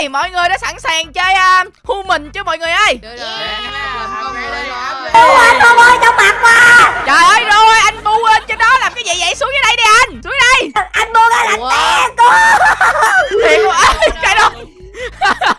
Ok, mọi người đã sẵn sàng chơi uh, human chưa mọi người ơi? Được rồi. Anh ơi trong mặt quá Trời ơi rồi, anh bu lên trên đó làm cái gì vậy? Xuống dưới đây đi anh. Xuống đây. anh ra lạnh Ủa? té cô Thiệt quá. Cái đó.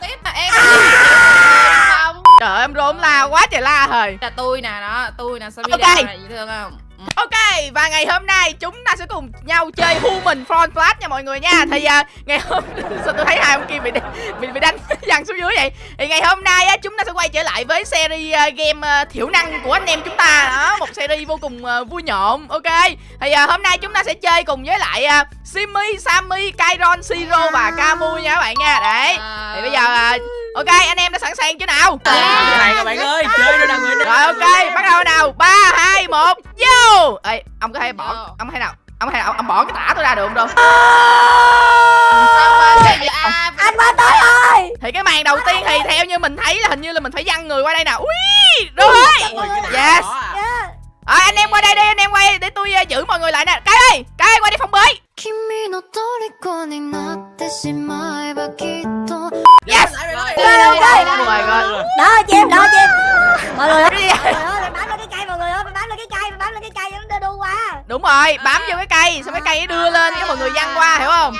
Tiếp là em không? Trời ơi, em rôm la quá trời la thời. Là tôi nè đó, tôi nè sao biết Ok. dễ thương không? Ok, và ngày hôm nay chúng ta sẽ cùng nhau chơi Human Front Flash nha mọi người nha. Thì uh, ngày hôm... Sao tôi thấy hai ông kia bị bị, bị đánh dằn xuống dưới vậy? Thì ngày hôm nay uh, chúng ta sẽ quay trở lại với series uh, game uh, thiểu năng của anh em chúng ta. Đó Một series vô cùng uh, vui nhộn, ok Thì uh, hôm nay chúng ta sẽ chơi cùng với lại uh, Simi, Sammy, Kairon, Siro và Camu nha các bạn nha. Đấy Thì bây giờ uh, Ok, anh em đã sẵn sàng chưa nào? Cái này các bạn ơi, chơi nó đang người Rồi ok, bắt đầu nào? 3, 2, 1, vô! Ê, ông có thể bỏ, ông thể nào Ông nào, ông, ông bỏ cái tả tôi ra được không đâu? À, anh qua tới rồi! Thì cái màn đầu tiên thì theo như mình thấy là hình như là mình phải văng người qua đây nè Ui, rồi Yes. Yeah. Rồi anh em qua đây đi, anh em quay để tôi uh, giữ mọi người lại nè. Cái ơi, cái ơi, qua đi phòng bơi Đó chị em, đó chị em Mọi người ơi. Bám lên cái cây mọi người ơi, bám lên cái cây, bám lên cái cây nó đu qua Đúng rồi, bám vô cái cây, xong cái cây nó đưa lên cái mọi người văng qua, hiểu không?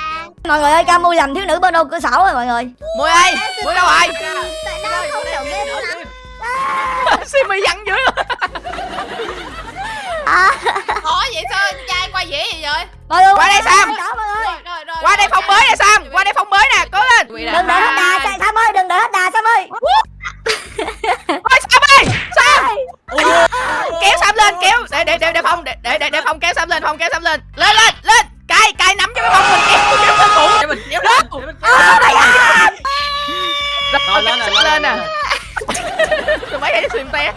Mọi người ơi, Camu làm thiếu nữ bên ô cửa sổ rồi mọi người. Mùi ơi, Mùi đâu rồi? Simi văng dưới luôn. Khó vậy sao anh trai qua dễ vậy rồi? Mọi người Qua đây, Sam. Rồi. Qua đây phòng bơi nè Sam, qua đây phòng bơi nè, cố lên. Đừng để hết đà, Sam ơi, đừng để hết đà, Sam ơi Ôi Sam ơi, Sam! Kéo Sam lên kéo. Để để để để phong để để để, phong kéo Sam lên phong kéo Sam lên. Lên lên lên! Cài cài nắm cho cái bông mình kéo kéo lên bụng Để mình kéo lên, Oh my god rồi lên, lên lên, lên nè lên. tụi mấy cái xìm te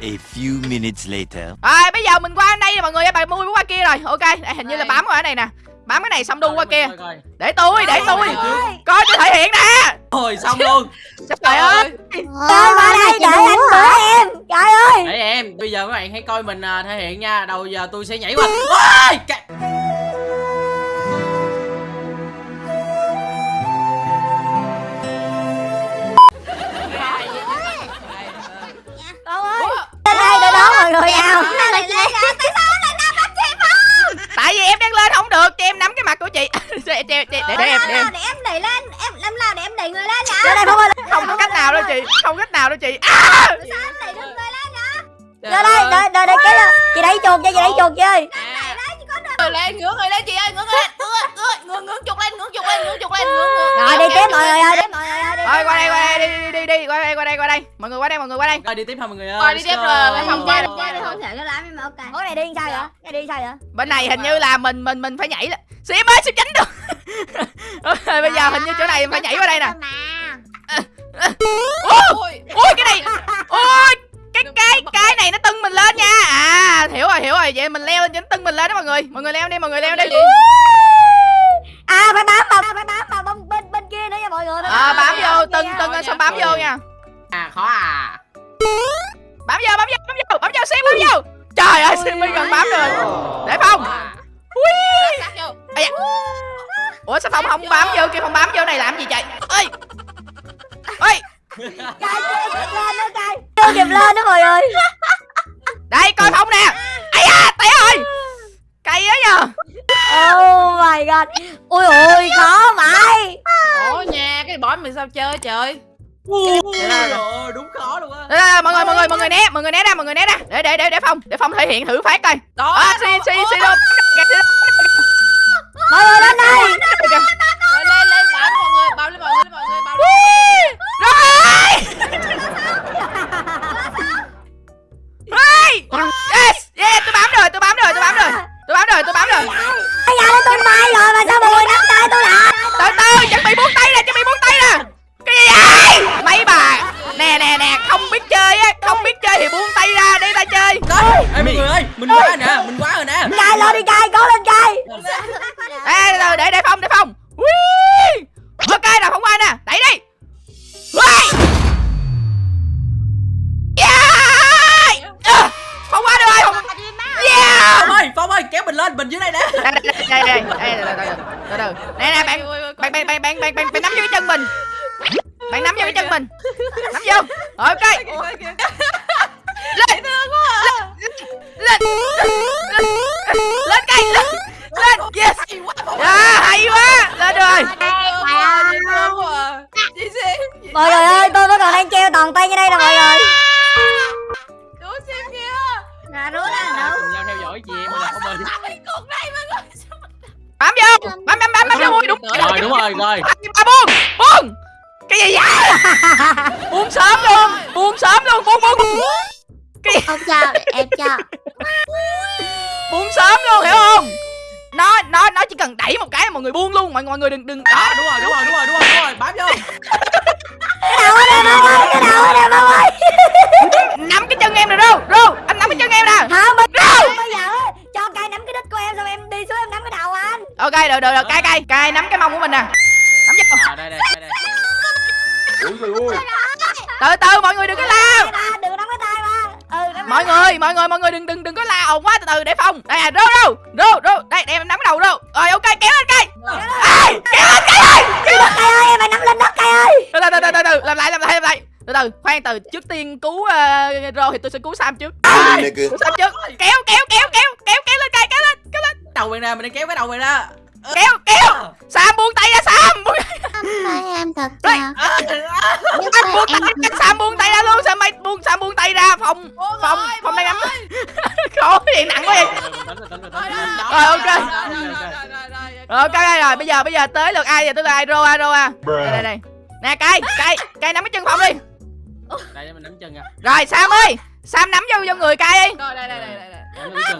A few minutes later. rồi bây giờ mình qua đây nè mọi người bà mua qua kia rồi. Ok đây, hình như là bám qua ở này nè bám cái này xong đu qua kia để tôi để tôi coi tôi thể hiện nè Rồi xong luôn. trời ơi Trời qua đây để anh bữa em Trời ơi Để em, bây giờ các bạn hãy coi mình à, thể hiện nha. Đầu giờ tôi sẽ nhảy qua. Ôi, cái- Con ơi đây để đón mọi người nào tại vì em đang lên không được cho em nắm cái mặt của chị. Để, để, để, để, để em để em. để em đẩy lên Em làm nào để em đẩy người lên Lên đây ơi không có cách nào đâu chị không có cách nào đâu chị. À! Sao em đẩy được người lên Lên đây, đợi, đợi, đợi cái Chị đẩy chuột chơi, chị đẩy chuột chơi À. Rồi lên, ngửa người lên chị ơi, ngửa người lên, ngửa, ngửa chuột lên, ngửa chuột lên, ngửa chuột lên, ngửa. Rồi đi tiếp mọi người ơi, đi mọi người ơi đi Rồi tiếp qua đây qua đây đi đi đi đi qua đây qua đây qua đây. Mọi người qua đây mọi người qua đây. Rồi đi tiếp thôi mọi người ơi. Rồi, đi tiếp rồi, phòng qua đi, không? Thể cái nhưng mà ok. Ủa này đi sao vậy? Cái đi sao vậy? bên này hình như là mình mình mình phải nhảy là sim ơi sim tránh được? Rồi, bây giờ hình như chỗ này phải nhảy qua đây nè. Ủa, Ôi, ui cái này ui cái cái cái này nó tưng mình lên nha. À hiểu rồi hiểu rồi. Vậy mình leo lên cho nó tưng mình lên đó mọi người. Mọi người leo đi mọi người leo đi À phải bám vào, phải bám vào bên, bên, bên kia nữa nha mọi người phải à, bám vô tưng tưng lên xong bám vô nha? À khó à. bám vô bám vô bám vô bám vô sim bám vô. Trời ơi mới gần bám rồi để phong ui. Ây da. ủa sao phong không bám vô kia không bám vô này làm gì chạy ơi ơi Trời chưa kịp lên nữa trời. Chưa kịp lên nữa mọi người. Đây coi phong nè. Ấy rồi cây á nhờ. Oh my god. Ui ôi khó vậy. Ủa nha, cái bỏ mình sao chơi trời. Ôi, rồi, đúng khó luôn á. Mọi người mọi người mọi người né mọi người né ra mọi người né ra. Để để để để phong để phong thể hiện thử phát coi. Đó, à, si si đâu Mọi người lên đây. Lên lên bảo mọi người, bảo lên mọi người, mọi người, bảo lên. rồi rồi! Yes yeah tôi bám rồi tôi bám rồi tôi bám rồi tôi bám rồi tôi bám rồi. Bây giờ nó tung bay rồi mà sao mọi người nắm tay tôi lại từ từ chuẩn bị buông tay nè chuẩn bị buông tay nè. Cái gì vậy? Mấy bà nè nè nè không biết chơi á không biết chơi thì buông tay ra để ta chơi. Ê mọi người ơi, mình quá rồi nè, mình quá rồi nè. Cài lên đi cài, cố lên cài Ê, từ từ, để để phong để phong Ui. ok nào không qua nè đẩy đi mình dưới đây nè. đây đây đây đây đây. Đây từ từ nè nè bạn bạn bạn bạn bạn bạn bạn bạn nắm dưới chân mình. Cái chân mình. Nắm vô. Ok. lên. Lên. Lên người đừng đừng. Đó đúng rồi đúng rồi đúng rồi đúng rồi đúng rồi. Bám vô. Cái đầu đây Phong ơi Cái đầu đây Phong ơi nắm cái chân em nè rô rô anh nắm cái chân em nè. Không bây giờ bây giờ á, cho cay nắm cái đít của em xong em đi xuống em nắm cái đầu anh. Ok được được được. Cay cay cay nắm cái mông của mình nè. Nắm vô. À đây đây đây đây. Từ từ mọi người đừng có la mọi người mọi người mọi người đừng đừng đừng có la ồn quá từ từ để phong đây à rô rô rô rô đây để em nắm đầu rô rồi ok kéo lên cây kéo lên cây ơi kéo lên Cay ơi em phải nắm lên đất cay ơi từ từ từ từ từ làm lại làm lại làm lại từ từ khoan từ trước tiên cứu uh, rô thì tôi sẽ cứu sam trước cứu sam trước kéo kéo kéo kéo kéo kéo lên cây kéo lên kéo lên đầu mày ra mình đang kéo cái đầu mày ra kéo kéo. Sam buông tay ra sam buông tay em thật chặt anh buông tay ra sam buông tay ra luôn. Sam mày buông sam buông tay ra. Phong phong phong đang nắm khổ gì nặng quá vậy. Rồi, ok. rồi ok rồi bây giờ bây giờ tới lượt ai? Giờ tới lượt ai? Rô a rô a đây đây. Nè cây cây cây nắm cái chân phong đi. Đây mình nắm chân nha rồi sam ơi. Sam nắm vô vô người cây đi. Rồi đây đây đây đây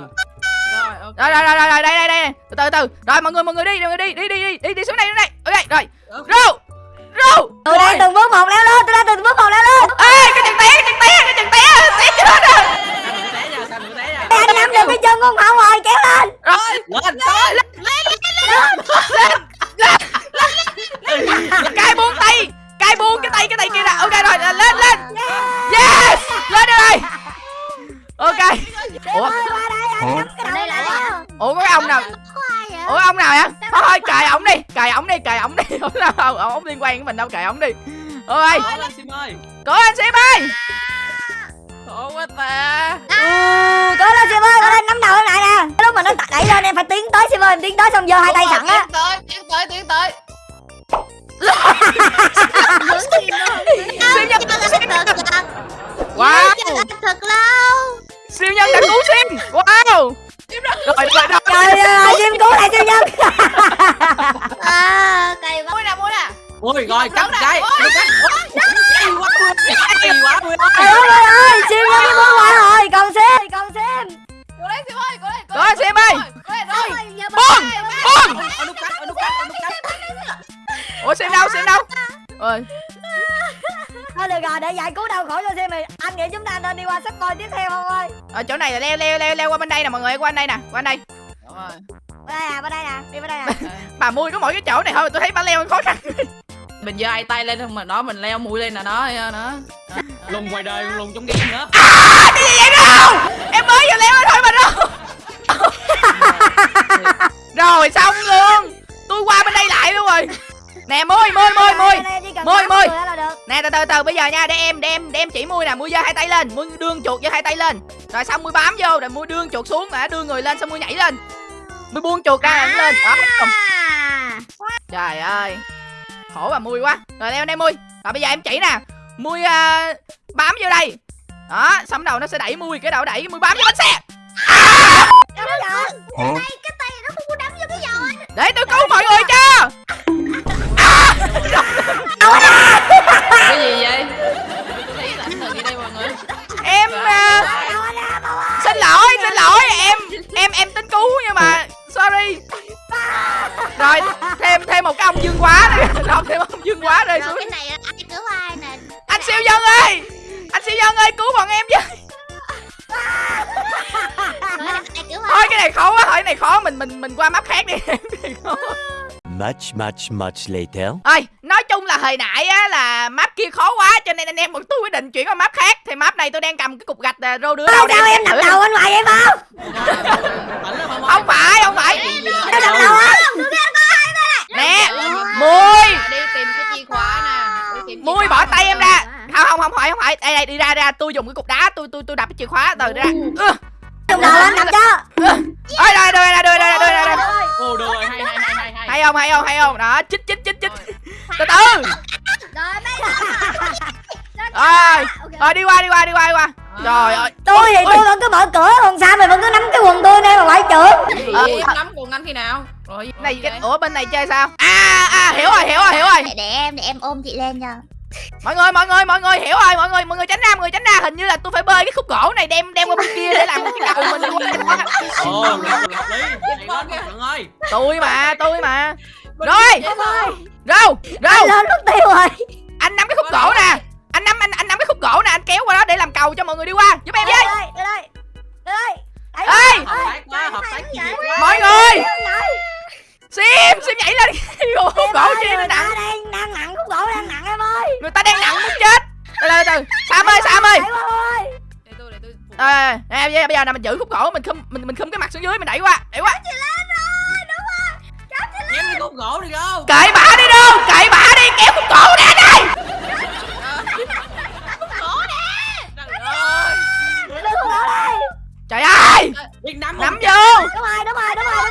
Rồi ok. rồi rồi rồi đây đây đây từ từ từ rồi mọi người mọi người đi mọi người đi đi đi đi đi đi xuống đây xuống đây. Ok rồi. Rô rô Tôi đang từng bước một leo lên Tôi đang từng bước một leo lên. Ê cái chân té cái chân té cái chân té té chết rồi. Anh nắm được cái chân của không rồi kéo lên. Rồi. Lên cay đâu cài ổng đi. Ơi. Cố anh sim ơi này là leo leo leo leo qua bên đây nè mọi người qua bên đây nè qua bên đây. Đúng rồi. Bên đây nè, bên đây nè, đi bên đây nè. Bà mui có mỗi cái chỗ này thôi tôi thấy bà leo khó khăn. Mình giơ hai tay lên không mà đó mình leo mũi lên là nó nó. lùng ngoài đời lùng trong game nữa. À cái gì vậy đâu? Em mới vừa leo lên thôi mà đâu. Rồi xong luôn. Tôi qua bên đây lại luôn rồi nè mui mui mui mui Mui, mui. người là được. Nè từ từ từ bây giờ nha để em để em để em chỉ mui nè mui giơ hai tay lên mui đương chuột giơ hai tay lên. Rồi xong mui bám vô rồi mui đương chuột xuống đã đưa người lên xong mui nhảy lên. Mui buông chuột ra rồi lên. Đó xong. trời ơi khổ bà mui quá. Rồi leo đây mui. Rồi bây giờ em chỉ nè mui à, bám vô đây. Đó xong đầu nó sẽ đẩy mui cái đầu đẩy mui bám vô bánh xe. Đó Huh? để tôi cứu mọi người cho. Cái mọi người? Em à, Đâu anh ra, đâu anh xin lỗi xin lỗi em em em tính cứu nhưng mà sorry. Rồi thêm thêm một cái ông dương quá nữa. Rồi thêm ông dương quá rơi rồi xuống. cái này ai cứu ai nè? Anh siêu nhân ơi! Anh siêu nhân ơi cứu bọn em với. Thôi cái này khó quá thôi cái này khó mình mình mình qua map khác đi. Cái này khó much, much, much later. Ôi, nói chung là hồi nãy á, là map kia khó quá cho nên anh em bọn tôi quyết định chuyển qua map khác. Thì map này tôi đang cầm cái cục gạch uh, rô đưa. Đâu đâu em đập ừ. đầu anh ngoài vậy không? không phải, không phải. Đâu đập ừ. đầu không? Nè, dạ, dạ, dạ, mười. Đi tìm cái chìa khóa nè. Mui bỏ tay em ra. Không không không phải không phải. Đây đây đi ra ra, tôi dùng cái cục đá, tôi tôi tôi đập cái chìa khóa từ ra. Đụng đầu anh đập cho. Ừ. Ôi rồi rồi rồi rồi rồi rồi. Ồ được rồi hay hay hay không hay không hay không? Đó chích chích chích chích. Từ từ. Rồi rồi rồi đi qua đi qua đi qua đi qua. Trời ơi. Tôi thì tôi vẫn cứ mở cửa Còn sao mày vẫn cứ nắm cái quần tôi đây mà trưởng Ờ, Em nắm cùng anh khi nào? Rồi này cái ủa bên này chơi sao? À à hiểu rồi hiểu rồi hiểu rồi. Để, để em để em ôm chị lên cho mọi người mọi người mọi người hiểu rồi mọi người mọi người tránh ra mọi người tránh ra hình như là tôi phải bơi cái khúc gỗ này đem đem qua bên kia để làm cái cầu mình đi qua. Ơi. tôi mà tôi mà rồi râu râu lên mất tiêu rồi anh nắm cái khúc gỗ nè anh nắm anh anh nắm cái khúc gỗ nè anh kéo qua đó để làm cầu cho mọi người đi qua giúp em Đây với đây đây đây đây ê Hợp tác quá, hợp tác chuyên nghiệp quá. mọi người sim sim nhảy lên. Khúc gỗ chi nó nặng ta đang đang nặng khúc gỗ đang nặng em ơi. Người ta đang nặng muốn chết. Từ từ từ. Sam ơi sam ơi. À, nè, bây giờ nè mình giữ khúc gỗ mình khum mình mình khum cái mặt xuống dưới mình đẩy qua đẩy qua. Đi khúc gỗ đi đâu? cởi bả đi đâu cởi bả đi kéo khúc gỗ ra đây. Trời ơi. Đưa khúc gỗ đây. Trời ơi. Nắm nắm không? vô. Đúng rồi đúng rồi đúng rồi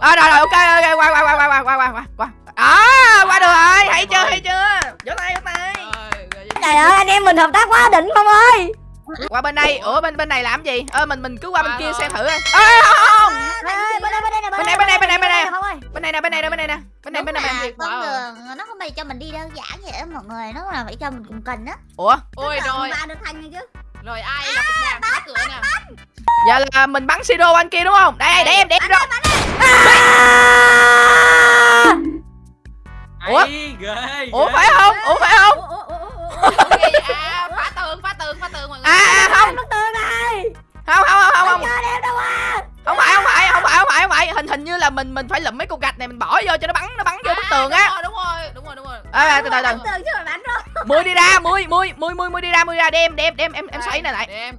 À, rồi, rồi, ok, ok, qua, qua, qua, qua, qua, qua, qua, qua, qua. À, qua được rồi, hay chưa, hay chưa? Vỗ tay, vỗ tay. Trời ơi anh em mình hợp tác quá đỉnh không ơi Qua bên đây, ủa bên bên này làm gì? Ơ mình mình cứ qua bên kia xem thử coi. Ê, không, bên đây bên đây nè Bên này, bên này, bên này, bên ơi bên này nè, bên này nè, bên này nè, bên này, Đúng bên này. là bên này. con đường nó không phải cho mình đi đơn giản vậy đó mọi người nó là phải cho mình cùng cần á Ủa, Ôi rồi, ba được thành chứ rồi ai là cục vàng phá cửa nè. Giờ là mình bắn siro anh kia đúng không? Đây, để em, để em rồi. Ủa? Ủa phải không? Ủa phải không? Ok, à, phá tường, phá tường, phá tường mọi người. À, à không, Bức tường này không, không, không, không, không. Cho đem đâu à Không phải, không phải, không phải, không phải, không phải. Hình hình như là mình mình phải lụm mấy cục gạch này mình bỏ vô cho nó bắn nó bắn vô bức tường á. Đúng rồi, đúng rồi, đúng rồi. À, từ từ từ. tường chứ mà bắn rồi Mui đi ra, mui, mui, mui, mui, mui đi ra, mui đi ra, đem, đem, đem, em em xoay này lại. Để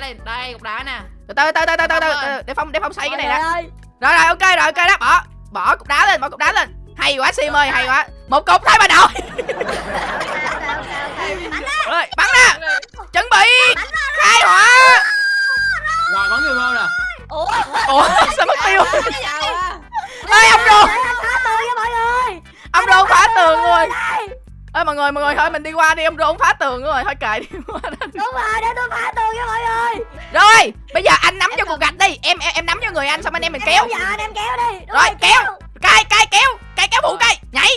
đá lên. Đây, cục đá nè. Từ từ từ từ từ từ, từ, để phong để phong xoay cái này nè. ơi Rồi rồi, ok rồi, ok đó, bỏ. Bỏ cục đá lên, bỏ cục đá lên. Hay quá Sim ơi, hay quá. Một cục thôi mà đội. Rồi, bắn ra. Chuẩn bị. Khai hỏa. Rồi, bắn người vô nè. ủa Ủa, sao mất tiêu? Ê, ông rô, Để anh phá tường cho mọi người ông rô phá tường rồi. Ê mọi người, mọi người thôi mình đi qua đi, ông rô ông phá tường rồi, thôi kệ đi qua đó. Đúng rồi để tôi phá các ơi. Rồi bây giờ anh nắm em cho cần... cục gạch đi. Em em, em nắm cho người anh xong anh em mình em kéo. Dạ anh em kéo đi. Đúng Rồi kéo. Cay cay kéo. Cay kéo bụng cay. Nhảy.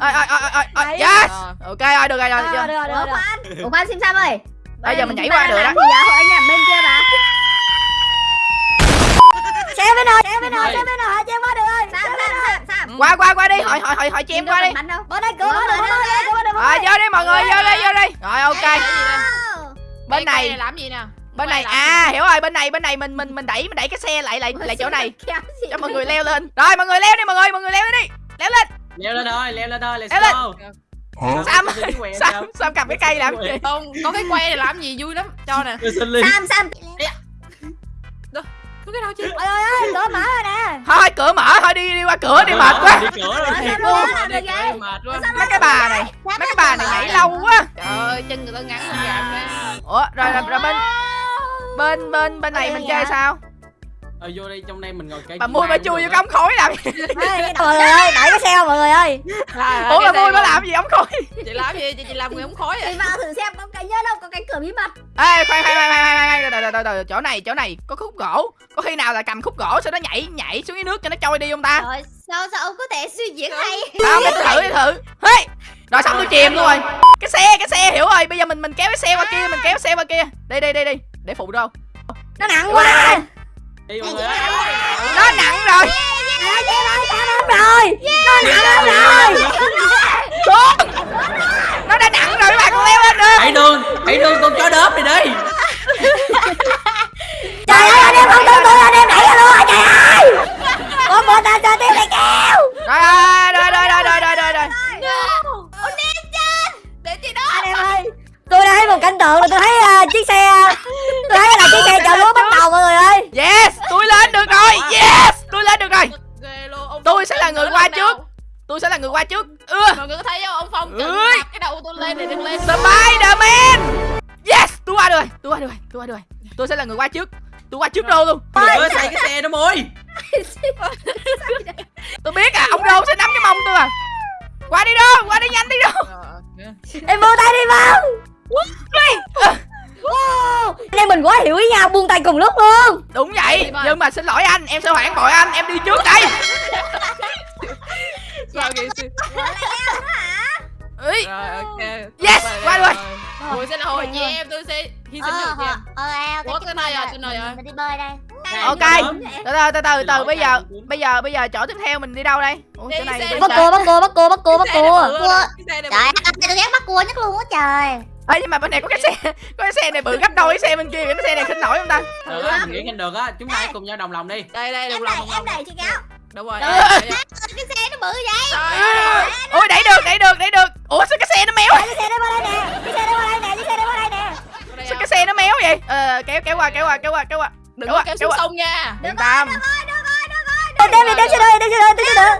Ôi ôi ôi ôi ôi. Yes. Ok ờ, rồi được rồi được rồi Ủa khoan Ủa khoan Sim Sam ơi. Bây giờ mình nhảy qua được đó. Anh làm bên kia mà Xe bên này xe bên này xe bên này cho em qua được rồi sam sam sam Qua qua qua đi, hỏi hỏi hỏi hỏi em qua đi. Bên đây cửa bên đây bên đây Rồi vô đi mọi người, vô đi vô đi. Rồi ok. Bên này làm gì nè? bên này à hiểu rồi, bên này bên này mình mình mình đẩy mình đẩy cái xe lại lại lại chỗ này kéo cho mọi người leo lên. Rồi mọi người leo đi mọi người, mọi người leo đi. Leo lên. Leo lên thôi, leo lên thôi, Leo lên. Sam Sam? Sam cầm cái cây làm gì? Không, có cái này làm gì vui lắm. Cho nè. Lên. sam sam Có cái đâu chứ? Ôi ơi ơi cửa mở rồi nè Thôi cửa mở thôi đi đi qua cửa đi mệt quá. Đi cửa rồi. Quá. Mấy cái bà này, mấy cái bà này nhảy lâu quá. Trời ơi, chân người ta ngắn gàm. Ủa rồi rồi, rồi bên bên bên bên này mình chơi sao? Ờ vô đây trong đây mình ngồi cây. Bà mui bà chui vô cái ống khói làm gì? Mọi người ơi đẩy cái xe mọi người ơi. Ủa bà mui bà làm gì ống khói? Chị làm gì? Chị, chị làm người ống khói thì vậy? vào thử xem có cái nhớ đâu có cái cửa bí mật. Ê khoan khoan khoan khoan khoan khoan từ từ từ từ chỗ này chỗ này có khúc gỗ. Có khi nào là cầm khúc gỗ sau đó nhảy nhảy xuống dưới nước cho nó trôi đi không ta? Sao sao ông có thể suy diễn hay? Không để thử để thử. Hey! rồi xong tôi chìm luôn rồi. Cái xe cái xe hiểu rồi. Bây giờ mình mình kéo cái xe qua kia mình kéo xe qua kia. Đi đi đi đi để phụ đâu. Nó nặng quá Đi mọi người ơi. nó nặng rồi sao lắm rồi nó nặng lắm rồi xuống nó đã nặng rồi các bạn con leo lên được Hãy đường, hãy đường con chó đớp này đi. trời ơi anh em không thương tôi anh em đẩy ra luôn rồi trời ơi có một ta cho tiếp này kéo rồi rồi rồi rồi rồi rồi rồi Để chị đó. anh em ơi tôi đã thấy một cảnh tượng là tôi thấy uh, chiếc xe à, tôi thấy là chiếc xe chở lúa bắt đầu mọi người ơi. Yes tôi lên được rồi. Yes tôi lên được rồi. Tôi sẽ là người qua trước. Tôi sẽ là người qua trước. Ừ. mọi người có thấy không? Ông phong chỉnh cái đầu tôi lên thì được lên. Spiderman. Yes tôi qua được tôi qua được tôi qua được tôi sẽ là người qua trước. Tôi qua trước đâu luôn. Trời. ơi xây cái xe đó môi. Tôi biết à ông đâu sẽ nắm cái mông tôi à. Qua đi đâu qua đi nhanh đi đâu. Em vô tay đi vào Wow, anh em mình quá hiểu ý nhau buông tay cùng lúc luôn. Đúng vậy nhưng mà xin lỗi anh em sẽ phản bội anh em đi trước đây. Sao kìa sư Ý, Rồi ok. Yes, qua rồi. Tôi sẽ là hồi chị em tôi sẽ hy sinh Ờ, được em. ờ, Ủa, rồi, tới nơi rồi. Mình đi bơi đây. ok. từ từ từ từ từ bây giờ bây giờ bây giờ chỗ tiếp theo mình đi đâu đây? Ủa, chỗ này bắt cua bắt cua bắt cua bắt cua bắt cua. Trời ơi, tôi ghét bắt cua nhất luôn á trời. Ê, nhưng mà bên này có cái xe có cái xe này bự gấp đôi cái xe bên kia cái xe này khinh nổi không ta? Được á nghĩ nhanh được á chúng ta hãy cùng nhau đồng lòng đi. Đây đây Em đồng lòng. em đẩy chị Cáo. Đúng rồi. Đây, đây, đây. Cái xe nó bự vậy. Ôi đẩy được đẩy được đẩy được. Ủa sao cái xe nó méo? Cái xe đó qua đây nè cái xe đó qua đây nè cái xe đó qua đây nè. Đây sao cái xe nó méo vậy? Ờ kéo kéo qua kéo qua kéo qua kéo qua. Đừng kéo có kéo kéo xuống sông nha. Yên tâm. đem đem đi đem xe đợi đem xe đợi đem xe đợi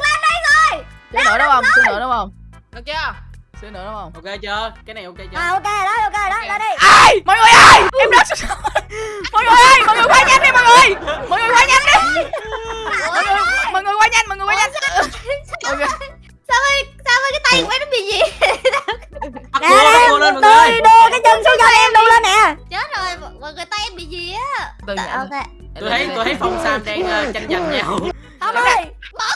xíu nữa đúng không? Xíu nữa đúng không? Được chưa xíu nữa đúng không? Ok chưa? Cái này ok chưa? À ok rồi đó ok. rồi đó ra đây ai! Mọi người ơi! Em rớt xuống mọi người ơi! Mọi người qua nhanh đi mọi người! Mọi người qua nhanh đi! Mọi người mọi người qua nhanh mọi người qua nhanh. Mọi người Sao ơi, sao ơi cái tay của em nó bị gì? nè lên mọi tôi người đưa cái chân xuống cho em đu lên nè. Chết rồi, mọi người tay em bị gì á? Từ. Ok. tôi thấy tôi thấy phong sam đang ờ, tranh giành nhau. Không ơi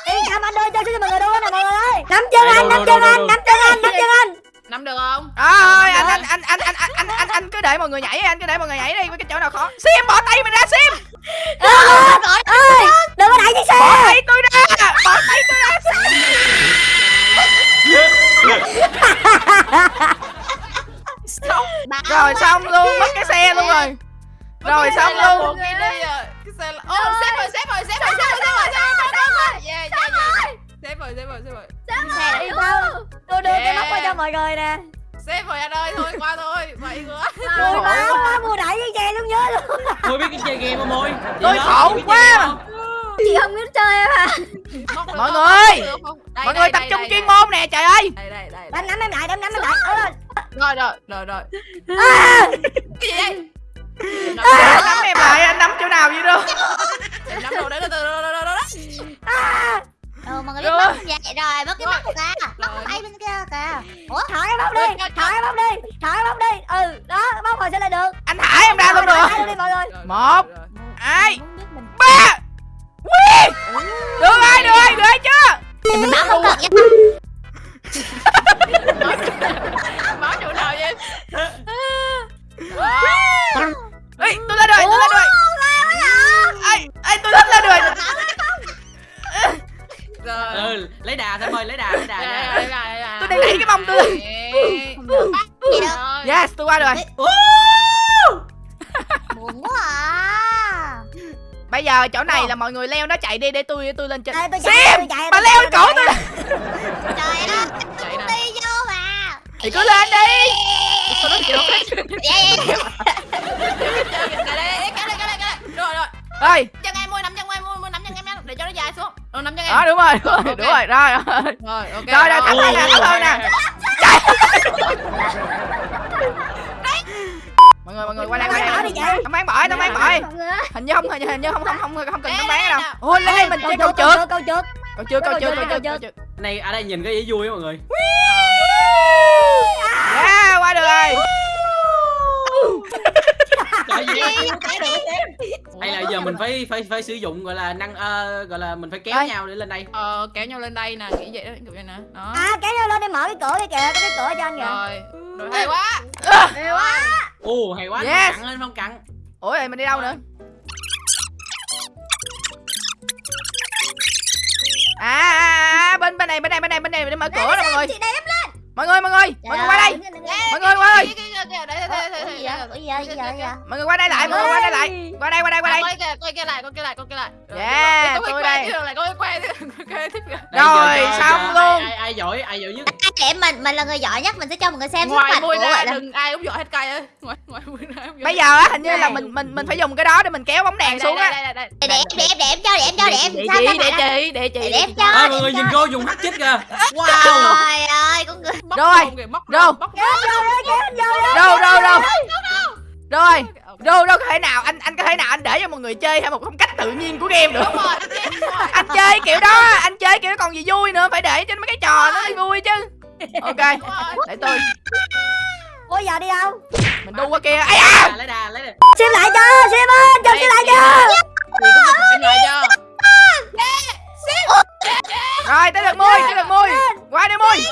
yên tâm anh đưa chân xuống cho mọi người đu nè mọi người ơi. Nắm chân anh nắm chân anh nắm chân Nắm được không? Rồi, anh anh anh anh anh anh anh anh anh cứ để mọi người nhảy anh cứ để mọi người nhảy đi với cái chỗ nào khó. Sim bỏ tay mình ra sim! Ơi đừng có đẩy chiếc xe bỏ tay tôi ra! Bỏ tay tôi ra. Bà rồi xong luôn mất cái xe luôn rồi. Rồi xong luôn. Cái rồi Cái xe là Ô xếp rồi xếp rồi xếp rồi xếp rồi xếp rồi xếp rồi xếp rồi. Yeah yeah yeah. Xếp rồi xếp rồi xếp rồi. Xe yên tâm tôi đưa cái Yeah. móc qua cho mọi người nè. Xếp rồi anh ơi thôi qua thôi Vậy quá tôi báo quá mua đẩy chiếc xe xuống dưới luôn. Môi biết cái chơi game môi. Chị Tôi khổ quá. mà. chị không biết chơi em à. Mọi người! Mọi người tập trung chuyên môn nè trời ơi. Đây đây đây đánh nắm em lại đánh nắm em lại Rồi rồi rồi rồi. À, Cái gì đây Nắm anh nắm em lại anh nắm chỗ nào vậy đâu Em nắm đồ đấy từ từ từ từ từ Ừ, mọi người Được. biết mất không vậy rồi, mất cái mắt kìa. Mất cái tay bên kia kìa. Ủa? thả cái bóc đi thả cái bóc đi thả cái bóc đi. Ừ đó bóc rồi sẽ lên được. Anh thả em ra luôn được Một. hai ba. Quy! Được rồi được rồi được rồi chưa? Mình báo không cần nha. Báo chỗ nào vậy. Ê, tôi lên rồi tôi lên rồi. Ê ê tôi lên lên rồi rồi. Ừ lấy đà thôi mời lấy đà lấy đà, đà, đà, đà tôi đang lấy cái mông tôi. Dạ. Dạ. Dạ. Yes tôi qua rồi. Buồn quá à. Bây giờ chỗ này là mọi người leo nó chạy đi để tôi tôi lên trên. Xem! bà leo lên cổ tôi. Trời ơi đi vô mà thì cứ lên đi. Sao nó kiểu ơi chân em mua nắm chân em mua nắm chân em để cho nó dài xuống. Rồi, nắm chân em. đó đúng rồi đúng rồi đúng rồi rồi. Rồi ok. rồi rồi. thắng hơn nè thắng hơn nè mọi người mọi người qua đây qua Bỏ đây đi chị. tao bán bỏ tao bán bỏ hình như không hình như, hình như không không không không cần tao bán đâu. ôi lên đây mình chơi cầu trượt câu trượt cầu trượt cầu trượt Cầu trượt này ở đây nhìn có vẻ vui mọi người. Yeah qua được rồi. Trời ơi, hay là giờ mình phải phải phải sử dụng gọi là năng ờ, gọi là mình phải kéo Ơi. nhau để lên đây Ờ, kéo nhau lên đây nè, nghĩ vậy đó, kiểu vậy nè. Đó. à kéo nhau lên đi mở cái cửa đi kìa có cái cửa cho anh kìa Rồi. Rồi, hay quá. Hay quá ồ hay quá Yes. cặn lên phong cặn ủa vậy mình đi đâu nữa à, à, à bên bên này bên này bên này bên này để mở cửa nè mọi người Chị đếm lên. mọi người mọi người mọi người qua đây mọi người qua đây Kìa, đây, đây, đây, đây, đây, đây. Gì vậy? Gì vậy? Gì vậy? mọi người qua đây lại mọi người qua đây lại qua đây qua đây qua đây À, coi kìa, coi kia lại, coi kia lại, coi kia lại. Rồi, Yeah, rồi, rồi. tôi Quay đây. quay quay. Đây, Rồi, xong luôn. ai, giỏi ai giỏi nhất À, để mình mình là người giỏi nhất mình sẽ cho mọi người xem sức Ngoài mạnh của là đừng ai cũng giỏi hết cây ơi. Ngoài ngoài bây giờ á hình như là mình mình mình phải dùng cái đó để mình kéo bóng đèn Đây, xuống đây, á đây, đây, đây. để để để em cho để em cho để em để sao chị để chị để chị để em cho để mọi người em nhìn cho. cô dùng hack chích kìa wow trời ơi con người Móc Rồi, rôn kìa, móc rồi. Rôn, móc rồi rồi đâu đâu có thể nào anh anh có thể nào anh để cho mọi người chơi theo một phong cách tự nhiên của game được. Anh chơi kiểu đó anh chơi kiểu đó còn gì vui nữa phải để cho mấy cái trò nó mới vui chứ. Ok để tôi. Ủa giờ đi đâu? Mình đu qua kia. Ai à xem lại cho xem ơi cho xem lại cho. Rồi tới lượt mui tới lượt mui qua đi mui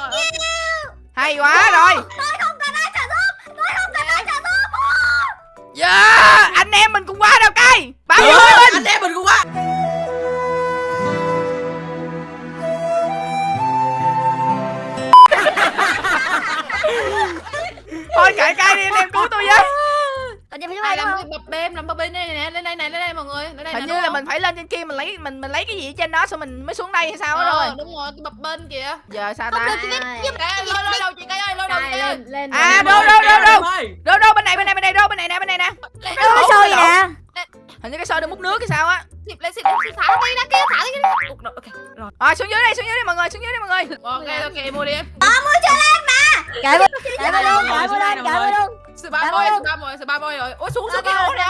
hay quá rồi yeah anh em mình cùng qua đâu cây bao nhiêu ơi, mình anh em mình cũng quá thôi kệ cây đi anh em cứu tôi với gì phải ai làm cái bập bêm làm bập bêm đây nè lên đây này lên đây mọi người lên đây hình như là mình phải lên trên kia mình lấy mình mình lấy cái gì ở trên đó xong mình mới xuống đây hay sao đó Ờ, rồi. đúng rồi cái bập bên kìa. Giờ sao ta? chị lôi lôi đầu chị cây ơi lôi đầu chị ơi. à đâu đâu đâu đâu? đâu đâu bên này bên này bên này đâu bên này nè bên này nè. Có sôi nè hình như cái xôi được múc nước hay sao á. Xịt lên xịt lên thả đi ra kia thả đi kia. Ok rồi. Rồi xuống dưới đây xuống dưới đây mọi người xuống dưới đây mọi người. Ok ok mua đi em. Kệ vô kệ vô luôn kệ vô lên kệ vô luôn Cảm môi ơn. sự ba môi sự ba môi rồi. Ôi xuống xuống cái hố nè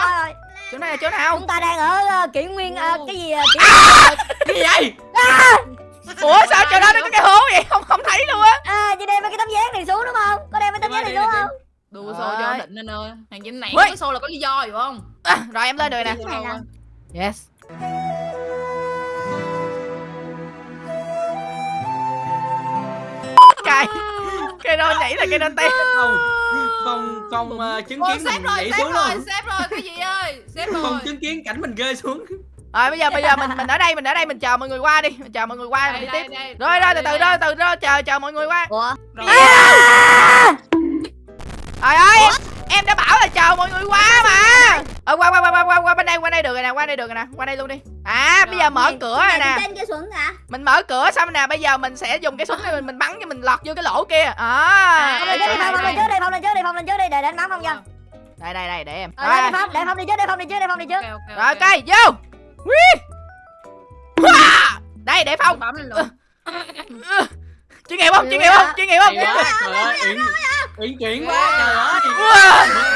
chỗ này là chỗ nào? Chúng ta đang ở ờ, kỷ nguyên ờ, cái gì ờ, kỷ cái gì vậy? Ủa sao chỗ đó nó có cái hố vậy? Không không thấy luôn á. À chị đem mấy cái tấm dáng này xuống đúng không? Có đem mấy tấm dáng này xuống không? đùa xô cho định nên ơi. Thằng chính này cái xô là có lý do hiểu không? À, rồi em lên rồi nè. Yes. Cây cây đôi nhảy là cây đôi té. Không không không ờ, chứng kiến mình rồi nhảy xuống rồi luôn. xếp rồi cái gì ơi? Xếp rồi. không chứng kiến cảnh mình rơi xuống. Rồi bây giờ bây giờ mình mình ở đây mình ở đây mình chờ mọi người qua đi. Mình chờ mọi người qua đây mình đi đây tiếp. đây. Rồi rồi từ từ đó từ đó chờ chờ mọi người qua. Ủa? Rồi. trời ơi em, em đã bảo là chờ mọi người qua mà ờ qua qua qua qua qua qua bên đây qua đây được rồi nè qua đây được rồi nè qua đây luôn đi. À bây giờ mở cửa rồi nè. trên cái xuống hả? Mình mở cửa xong nè bây giờ mình sẽ dùng cái súng này mình, mình bắn cho mình lọt vô cái lỗ kia. À phong lên trước đi phong lên trước đi phong lên trước đi phong lên trước đi để đánh bắn phong cho đây đây đây để em. Ờ, rồi. để phong để phong đi trước để phong đi trước để phong đi trước. Ok ok rồi ok vô. Đây để phong. Bấm lên luôn chuyên nghiệp không chuyên nghiệp không chuyên nghiệp không Hay quá, trời ơi uyển uyển chuyển quá trời ơi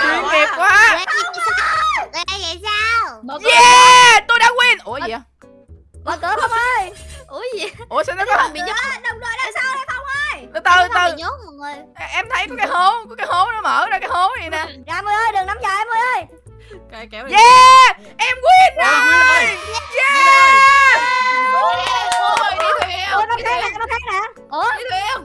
chuyên nghiệp quá vậy sao yeah tôi đã win ủa gì vậy mở cửa phong ơi ủa gì ủa sao nó có bị nhốt đồng đội đằng sau đây phong ơi từ từ từ bị nhốt mọi người em thấy có cái hố có cái hố nó mở ra cái hố này nè ra em ơi đừng nắm giờ em ơi cái kéo yeah em win rồi yeah ôi đi đi khác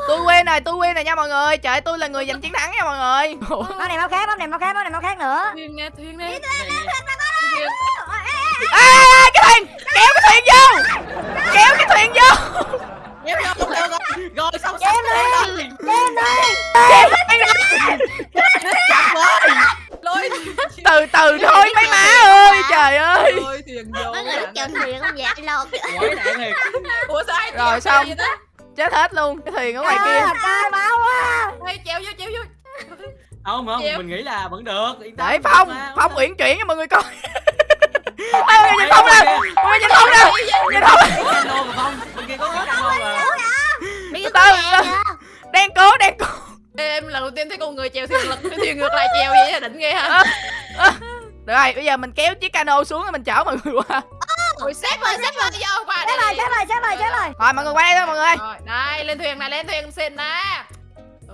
tôi win rồi tôi win rồi nha mọi người. Trời tôi là người giành chiến thắng nha mọi người. Món này món khác món này món khác món này món khác nữa. Thuyền nè thuyền nè. À, cái thuyền. Kéo cái thuyền vô. Kéo cái thuyền vô. Kéo rồi xong Kéo xong đi. em đi. Kéo lôi. Từ từ thôi mấy má ơi trời ơi. Lôi thuyền vô mấy người chèo thuyền không vậy lột. Rồi, xong. Chết hết luôn cái thuyền ở ngoài Trời kia. ơi, trời máu quá. Ê, chèo vô chèo vô. Không không Chịu. mình nghĩ là vẫn được yên tâm, để không phong sao. phong uyển chuyển cho mọi người coi. Ê, nhìn phong nè. mọi người nhìn phong nè. Nhìn phong. Cái cano mà phong bên kia có mà. Từ đang cố đang cố. Em lần đầu tiên thấy con người chèo thuyền lật cái thuyền ngược lại chèo vậy định ghê ha. Được rồi bây giờ mình kéo chiếc cano xuống rồi mình chở mọi người qua ôi xếp rồi xếp rồi vô qua chết rồi đây chết rồi chết rồi chết rồi. Rồi. Mọi người qua đây thôi mọi người. Rồi đây lên thuyền này lên thuyền xin nè.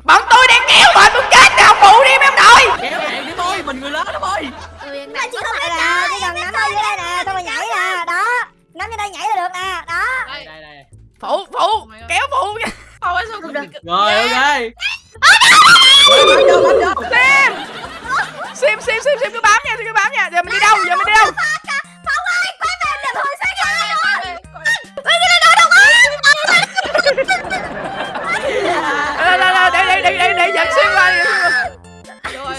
Bọn tôi đang kéo mà tôi chết nào phụ đi mấy ông nội. Kéo bạn đi thôi mình người lớn đó thôi. Thuyền này chỉ không phải là chỉ cần nắm ở dưới đây nè xong rồi nhảy nè đó nắm dưới đây nhảy là được nè đó. Đây. Đây đây phụ phụ kéo phụ nha. Ôi sao không được. rồi ok. Sim sim sim sim sim cứ bám nha cứ bám nha. Giờ mình đi đâu giờ mình đi đâu Đây, đây, đây, để để để để để dẫn sim qua đi. rồi.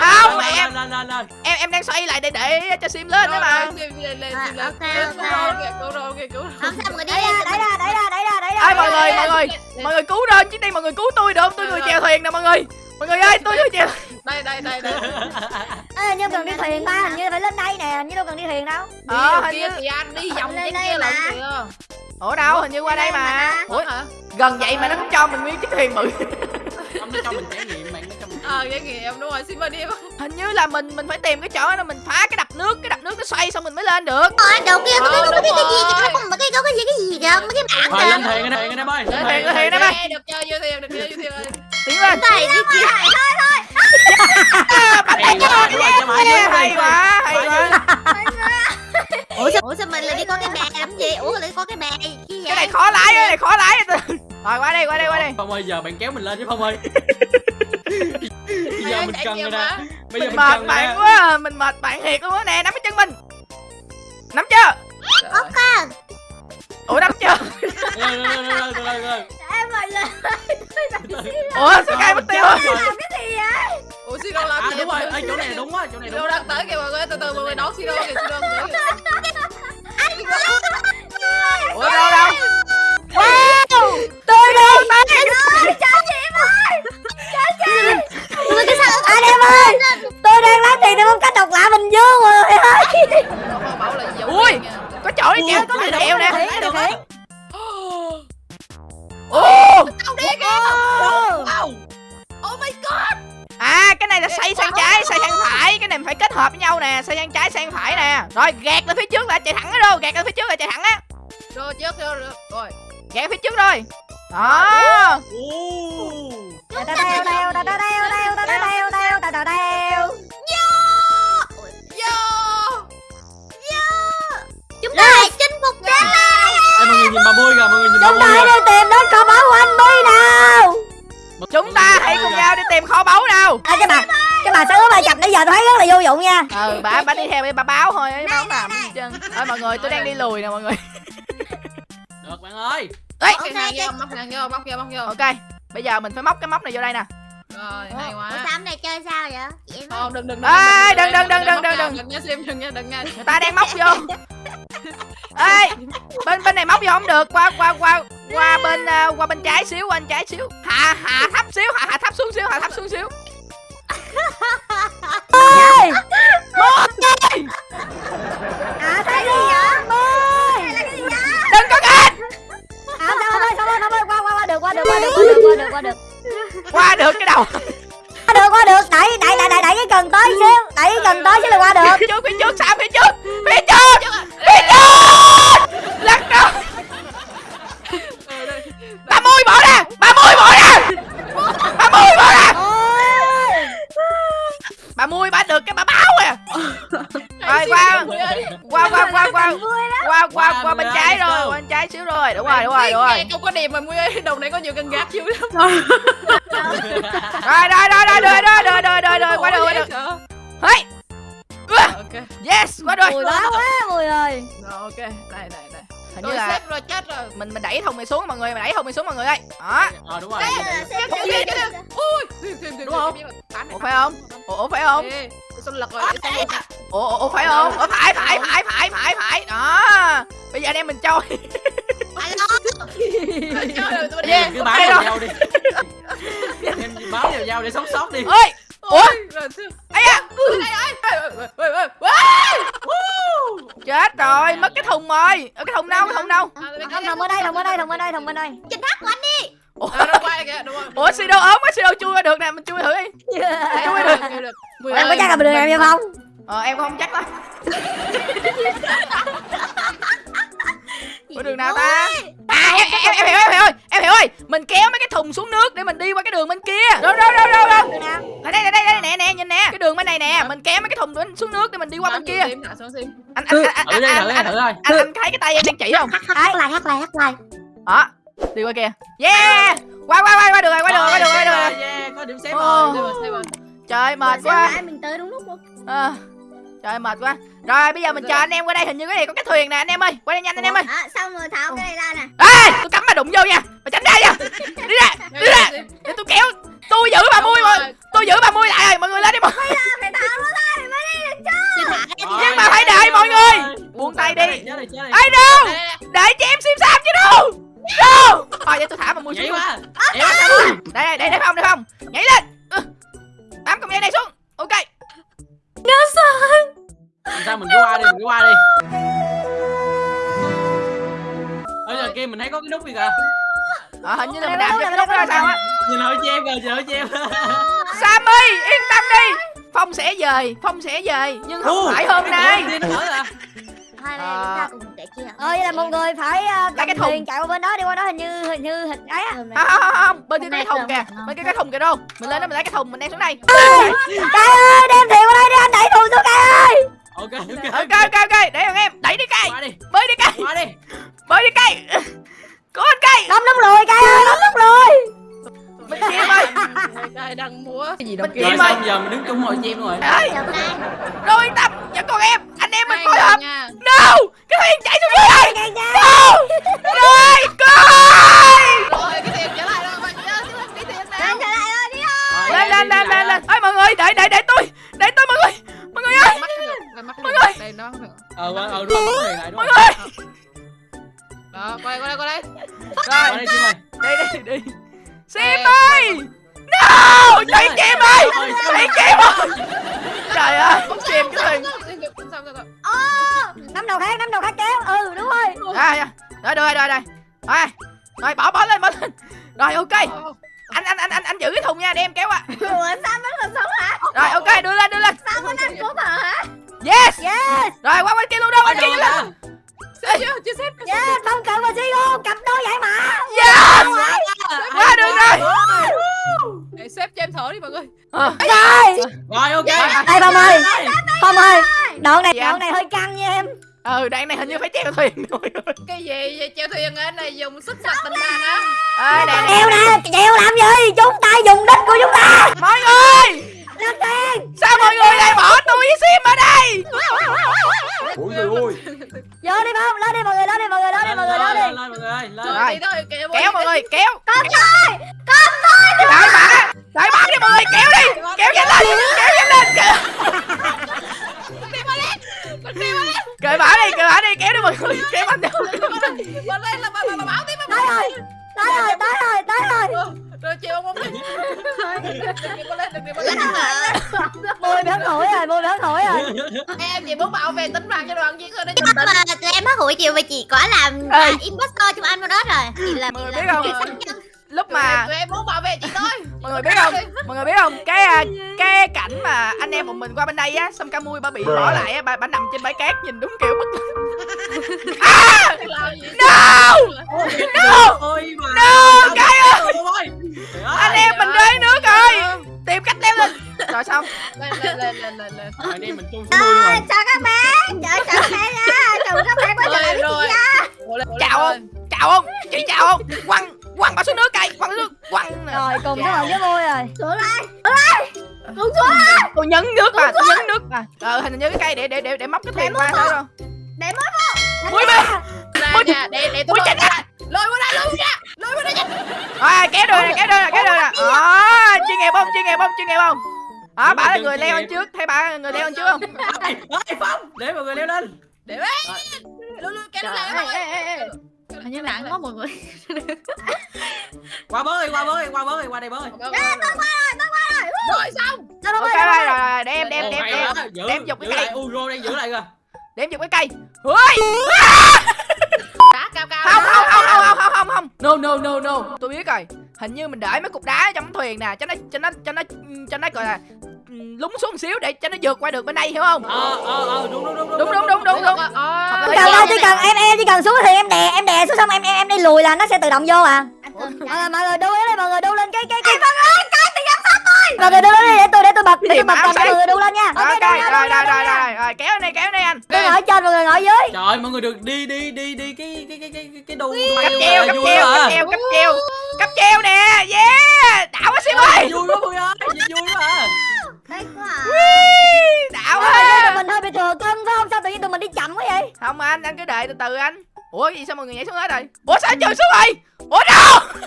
Không, lên, em- lên lên lên em em đang xoay lại để để cho sim lên đó mà. Lên lên lên À, lên. ok, ok. rồi không sao mọi người đi ra đẩy ra đẩy ra đẩy ra đẩy ra Ê mọi người mọi người mọi người cứu lên chứ đi mọi người cứu tôi được. Không tôi người chèo thuyền nè mọi người mọi người ơi tôi người chèo đây đây đây đây Ê, nhưng cần đi thuyền ba hình như phải lên đây nè hình như đâu cần đi thuyền đâu Ờ, hình kia như- thì anh đi vòng Lên đây kia mà. lận kìa ủa đâu hình như qua đây mà ủa hả gần vậy mà nó cũng cho mình nguyên chiếc thuyền bự không nó cho mình trải nghiệm bạn nó cho mình ờ cái nghiệm đúng rồi xin mời đi hình như là mình mình phải tìm cái chỗ đó mình phá cái đập nước cái đập nước nó xoay xong mình mới lên được Ờ, đầu kia có Ờ, cái đúng cái gì rồi. kìa, có cái có cái gì cái gì kìa, mấy cái bảng lên kìa. thuyền anh em ơi. Lên thuyền, lên thuyền. em ơi. Ê, được chơi vui thiệt được chơi thiệt ơi. Tiến lên Này đi kia. à, bắt Hay tay cho vô đi. hay quá hay quá Ủa sao, Ủa sao mình lại đi có cái bè làm gì? Ủa lại có cái bè gì cái vậy? này khó lái cái này khó lái rồi qua đây qua đây qua đây Phong ơi giờ bạn kéo mình lên chứ Phong ơi. Bây giờ mình cần rồi nè. Bây giờ mình mình mệt bạn quá mình mệt bạn thiệt luôn á nè nắm cái chân mình nắm chưa Con. Ủa nắm chưa Rồi, rồi, rồi, rồi, rồi, rồi. Em ơi lên. ủa sao cây mất tiêu? Rồi Làm cái gì vậy? Ủa xin đâu làm À gì? đúng rồi, chỗ này đúng á, chỗ này đâu á. đang tới kìa mọi người từ từ mọi người đón xin đâu kìa. Xin đâu tới đâu Tôi đi. Trời chị em ơi. Trời chị. Ui, cái sao Anh em ơi. Tôi đang lấy tiền để muốn cách độc lạ Bình Dương rồi ơi. Ui. có chỗ kìa có người đeo nè ồ Đâu đi kìa. Wow. Oh my god. à cái này là xoay sang trái xoay sang phải cái này phải kết hợp với nhau nè xoay sang trái sang phải nè rồi gạt lên phía trước là chạy thẳng ở đâu gạt lên phía trước là chạy thẳng á Rồi trước rồi rồi. Gạt phía trước rồi đó Ồ. Ta ta đeo đeo ta ta đeo đeo ta ta đeo đeo ta ta đeo. Yo. Chúng ta hãy chinh phục trái đất. Ê, mọi người nhìn bà Mui kìa, mọi người nhìn bà Chúng ta đi tìm đến kho báu của anh Bi nào. chúng ta hãy cùng nhau đi tìm kho báu nào À, cái bà cái bà sáu bà chập nãy giờ tôi thấy rất là vô dụng nha. ừ bà bà đi theo đi bà báo thôi ấy báo làm chân thôi mọi người tôi đang đi lùi nè mọi người Được bạn ơi. Ấy Móc cái hàng vô, móc vô, móc vô, móc vô. ok bây giờ mình phải móc cái móc này vô đây nè Rồi, hay Ủa quá. sao hôm nay chơi sao vậy? Vậy. Không, đừng đừng Ê, đừng, đừng, đừng, đừng, đừng, đừng. đừng nha sim đừng nha đừng nha người ta đang móc vô ê bên bên này móc vô không được qua qua qua qua bên à, qua bên trái xíu qua bên trái xíu hạ hạ thấp xíu hạ hạ thấp xuống xíu hạ thấp xuống xíu Ơi. À thấy gì vậy? Được, qua được, qua được, qua được, qua được, qua được. cái đầu Qua được, qua được, đẩy đẩy đẩy đẩy đẩy cái cần tới xíu, đẩy cái cần tới xíu là qua được. phía trước phía trước sao phía trước phía trước phía trước lắc đầu bà mui bỏ ra bà mui bỏ ra bà mui bỏ ra Ôi. bà mui bà được cái bà báo à rồi qua qua qua qua qua. Qua qua Qua bên trái rồi qua bên trái xíu rồi. Đúng rồi đúng rồi đúng rồi. không có điểm mà ơi đồng này có nhiều cần gác chứ rồi rồi rồi rồi rồi rồi rồi rồi rồi rồi qua được qua được hey. Ok. Yes qua được Mùi báo quá, mùi ơi. rồi ok đây đây đây hình như rồi là xếp rồi chết rồi mình mình đẩy thùng này xuống mọi người mình đẩy thùng này xuống mọi người ơi đó Ờ đúng rồi. chết chết chết chết ui thêm thêm thêm Đúng không? ủa phải không ủa phải không sao lật rồi rồi? ủa ủa, phải không ủa phải phải phải phải phải phải đó bây giờ anh em mình trôi Trời ơi, tôi Yeah. đi. Cứ báo Hay vào rồi. nhau đi. Em báo vào nhau để sống sót đi. ơi ủa? À ê, ê. chết rồi mất cái thùng rồi. Ở cái thùng đâu cái thùng đâu? À, Không, thùng ở đây, thùng ở đây, thùng ở đây, thùng ở đây. Chinh thác của anh đi. ủa? À, nó quay kìa, đúng rồi. ủa sido ốm quá sido chui qua được nè mình chui thử đi. Chui được, chui Em có chắc là mình được em hay không? ờ em cũng không chắc lắm. Ủa đường nào ta à em em em hiểu em hiểu ơi em hiểu ơi mình kéo mấy cái thùng xuống nước để mình đi qua cái đường bên kia. Đâu đâu đâu đâu đâu Đường đây đây đây đây nè nè nhìn nè. Cái đường bên này nè mình kéo mấy cái thùng xuống nước để mình đi qua bên kia. xuống sim. anh anh anh anh anh anh thôi. anh anh thấy cái tay em đang chỉ không? Hát lại, hát lại, hát lại. đó đi qua kia. Yeah! Qua qua qua qua được rồi qua được rồi qua được rồi qua rồi. Yeah, có điểm xếp rồi. Rồi, rồi. trời mệt quá. mình tới đúng lúc luôn. Ờ, trời mệt quá. Rồi bây giờ mình chờ anh em qua đây hình như cái này có cái thuyền nè anh em ơi. Qua đây nhanh anh em ơi. À, xong rồi tháo cái này ra nè. ê tôi cắm mà đụng vô nha. Mà tránh ra nha. Đi ra đi ra. Để tôi kéo tôi giữ bà mui mà tôi giữ bà mui lại rồi mọi người lên đi mọi người Phải tháo nó ra thì mới đi được chứ. Nhưng mà phải đợi mọi người. Buông tay đi. Ai đâu? Để cho em sim sam chứ đâu. Đâu? Thôi vậy tôi thả bà mui Nhảy xuống sao rồi? đây đây đây đây không đây không? Nhảy lên. Ừ. bám cọng dây này xuống. Ok Làm sao mình cứ qua đi, mình cứ qua đi. Ở giờ kia mình thấy có cái nút gì kìa. ờ, hình như là mình đạp cho cái nút đó sao á Nhìn hỏi cho em kìa, nhìn hỏi cho em. Sammy yên tâm đi Phong sẽ về Phong sẽ về Nhưng không phải hôm nay nó à Hai bên À. chúng ta cùng kể chia ờ vậy là một người phải cái cầm thùng. thuyền chạy qua bên đó đi qua đó hình như hình như hình ấy á không, không, không, không. Bên kia cái thùng kìa. Bên kia cái thùng kìa đâu Mình lên đó mình lấy cái thùng mình đem xuống đây Cai ơi đem thuyền đây đi anh đẩy thùng xuống Cai ơi. Ok ok Ok. Ok ok Để thằng em Đẩy đi cây qua đi. Bơi đi cây qua đi. Bơi đi cây Cố anh cây đâm đúng rồi Cai ơi đâm đúng rồi. Mình chim ơi. Đây đang múa cái gì đâu rồi chim ơi. Xong giờ mình đứng chung ngồi chim rồi. Cay Đâu yên tâm Vẫn còn em Anh em mình phối hợp. No! Cái thuyền chạy xuống dưới đây. No! Rồi Coi Rồi cái tiền trở Lên lên lên lên Ôi mọi người Để để để tôi. Để tôi mọi người. Mọi người ơi. Mọi được. Đây nó ờ qua ờ đúng rồi lại đúng Mọi rồi người. Đó, qua đây qua đây qua đây. Rồi đây ơi. Đi đi đi Sim ơi. No! Chạy chim ơi. Chạy chim ơi. Trời ơi Chim cái sao nắm đầu khác nắm đầu khác kéo. Ừ đúng rồi. À dạ. Rồi rồi rồi rồi. Rồi Rồi bỏ bỏ lên bỏ lên. Rồi ok Anh anh anh anh anh giữ cái thùng nha để em kéo qua. Ủa sao vẫn còn sống hả? Rồi ok đưa lên đưa lên. Sao vẫn ăn cốp hả? Yes. Yes. Rồi qua bên kia luôn đâu qua bên kia đường lên chưa xếp yes phong cận và Sigo cặp đôi giải mã Yes. Qua được rồi. Để xếp cho em thở đi mọi người. Ờ. rồi. Rồi ok. Đây Phong ơi. Phong ơi đoạn này Dạ. đoạn này hơi căng nha em Ừ đoạn này hình như phải treo thuyền người Cái gì vậy? Chèo thuyền ở này dùng sức mạnh tình bạn á Ê nè nè treo nè treo làm gì? Chúng ta dùng đích của chúng ta. Mọi người! Lên tiền Sao mọi người lại bỏ tôi với Sim ở đây? Ôi trời ơi. Vô đi Phong lên đi mọi người lên đi mọi người lên đi mọi người lên đi. Lên mọi người ơi lên Rồi. Đi thôi kéo Kéo mọi người kéo. Con tôi con tôi Đại bả Đại bả đi mọi người kéo đi. Kéo nhanh lên Kéo nhanh lên Cởi bả đi Cởi bả đi Kéo đi mọi người Kéo anh đi. Mà lên là bà bà bà báo tiếp bà tới rồi tới rồi tới rồi tới rồi Rồi chiều ông ông đi. Đừng lên đừng lên. Môi béo nổi rồi môi béo nổi rồi. Em chỉ muốn bảo vệ tính mạng cho đoàn viên thôi đấy Nhưng mà tụi em hất hủi chiều mà chị có làm à, impostor trong anh đó rồi. Chị là Mọi người chị biết không? Lúc Tụi em- mà Tụi em muốn bảo vệ chị thôi. Mọi người biết không? Mọi người biết không? Cái à, cái cảnh mà anh em một mình qua bên đây á xong ca mui bà bị bỏ lại á bà, bà nằm trên bãi cát nhìn đúng kiểu bất à! Làm gì no no no cái ơi! anh em mình rơi nước rồi. Tìm cách leo lên. Rồi xong Lên lên lên lên lên lên. Em mình chung xuống đuôi luôn rồi. Chào các bạn Chào các bạn nha. Chào các bạn quay trở lại Rồi. Với rồi chị chào không chào không chị chào không quăng quăng bà xuống nước cây quăng xuống nước quăng. Nè. rồi cùng với mọi với môi rồi. Xuống lại tôi nhấn nước mà tôi nhấn nước mà ờ hình như cái cây để để để để móc cái thuyền qua thôi đâu Để mốt mui bên. Ra Ui, nha, để để tôi ui, lôi chết ra. Lôi qua đây lôi ra Lôi qua đây nha. Rồi kéo đưa nè kéo đưa nè kéo đưa nè đó chuyên nghiệp không chuyên nghiệp không chuyên nghiệp không? Đó bà là người leo lên trước thấy bà là người leo lên trước không? Phong. Để mọi người leo lên. Để bé Lôi lôi kéo lại các bạn hình như bạn quá một người qua bơi qua bơi qua bơi qua đây bơi. Tôi qua rồi tôi qua rồi. Rồi xong. Ok rồi rồi đem đem đem đem. đem giục cái cây. Uro đang giữ lại kìa đem giục cái cây. Ui. Đá cao cao không không không không không không không. No no no no. Tôi biết rồi. Hình như mình để mấy cục đá trong thuyền nè cho nó cho nó cho nó cho nó gọi là ừ, lún xuống một xíu để cho nó vượt qua được bên đây hiểu không? Ờ ờ ờ đúng đúng đúng đúng đúng đúng đúng đúng. Ờ chỉ cần ơi, chỉ cần em em chỉ cần xuống thì em đè em đè xuống xong em em em đi lùi là nó sẽ tự động vô à. Mọi người mọi người đu lên mọi người đu lên. Cái cái cái. Mọi người cái tự giám sát tôi. Mọi người đu lên đi, để tôi để tôi bật để tôi bật cho mọi người đu lên nha. Ok rồi rồi rồi rồi rồi. Kéo đây kéo đây anh. Tôi ngồi trên mọi người ngồi dưới. Trời mọi người được đi đi đi đi cái cái cái cái cái đu cấp treo cấp treo cấp treo cấp treo. Cấp treo nè yeah đảo quá xíu ơi. vui quá vui ơi vui quá à Thích quá à. Ui, đảo người, tụi quá mình hơi bị thừa cân phải không? Sao tự nhiên tụi mình đi chậm quá vậy? Không anh anh cứ đợi từ từ anh. Ủa gì sao mọi người nhảy xuống hết rồi? Ủa sao anh trượt xuống rồi? Ủa đâu?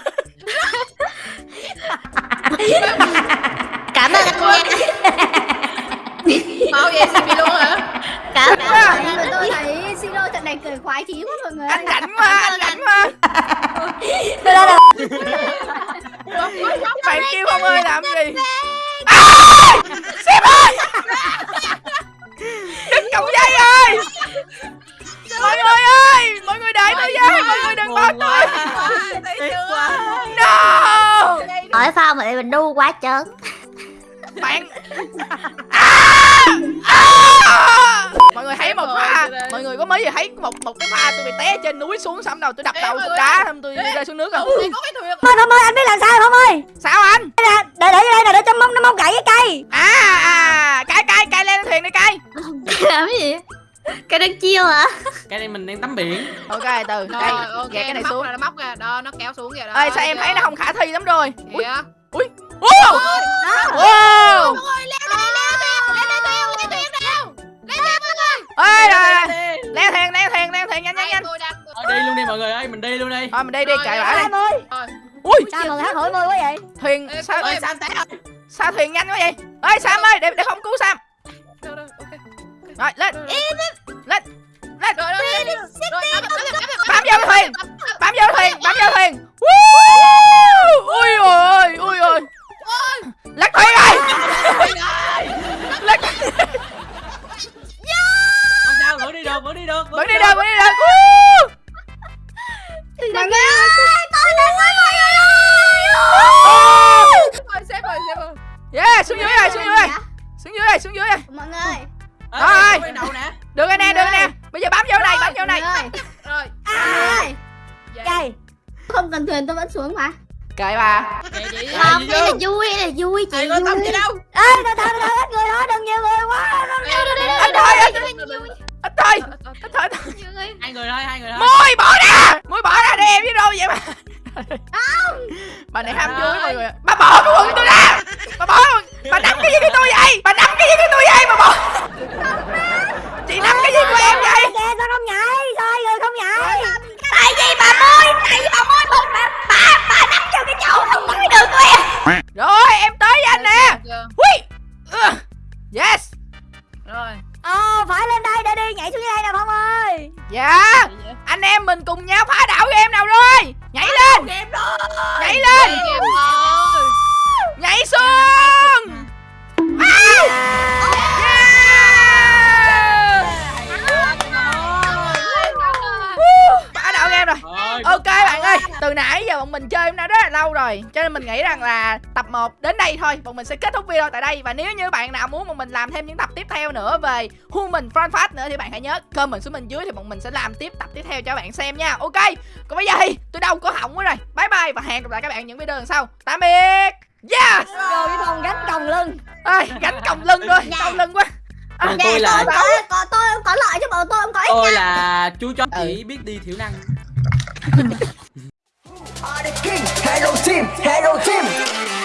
Cảm ơn anh nha. Bao vậy xin luôn hả? Cảm ơn người tôi thấy Siro trận này cười khoái chí quá mọi người anh rảnh quá anh rảnh quá. Tôi lên là bạn kêu không ơi làm gì sếp ơi! Đứt cọng dây ơi! mọi người ơi! Mọi người đợi tôi với mọi người đừng bỏ tôi. no! Hỏi sao mà mình đu quá trớn? Bạn à! À! mọi người thấy một pha. mọi người có mấy giờ thấy một một cái pha tôi bị té trên núi xuống xong đầu tôi đập đầu người đá xong tôi rơi xuống nước Phong ơi, Phong ơi, anh biết làm sao không ơi? Đang tắm biển. Ok từ rồi đây ok gạt cái này nó xuống. nó móc ra đó nó kéo xuống kìa đó. Ơi sao em thấy nó không khả thi lắm rồi? Kìa wow! wow! Ơi rồi leo thuyền leo thuyền leo thuyền nhanh nhanh nhanh. đi luôn đi mọi người ơi mình đi luôn đi. Thôi mình đi đi đi Em ơi, ui sao mà hát hỏi môi quá vậy? thuyền Ê, sao ơi, sam té sao thuyền nhanh quá vậy? Ơi sam ơi để để không cứu sam. Rồi lên. Rồi, lên lên rồi, rồi, ไป phải lên đây để đi, nhảy xuống dưới đây nè Phong ơi. dạ anh em mình cùng nhau phá đảo em nào rồi? Nhảy lên. nhảy lên. nhảy xuống. À! Rồi Ok bạn ơi, từ nãy giờ bọn mình chơi nó rất là lâu rồi Cho nên mình nghĩ rằng là tập 1 đến đây thôi Bọn mình sẽ kết thúc video tại đây. Và nếu như bạn nào muốn bọn mình làm thêm những tập tiếp theo nữa Về Human Front Fast nữa Thì bạn hãy nhớ comment xuống bên dưới Thì bọn mình sẽ làm tiếp tập tiếp theo cho bạn xem nha. Ok, còn bây giờ thì tôi đâu có hỏng quá rồi. Bye bye và hẹn gặp lại các bạn những video lần sau. Tạm biệt. Yes. Rồi với Phong gánh còng lưng. Ơi, gánh còng lưng thôi, Dạ. còng lưng quá. Còn tôi là có có tôi không có lợi chứ bộ tôi không có ích tôi là chú chó chỉ biết đi thiểu năng Hello team, hello team.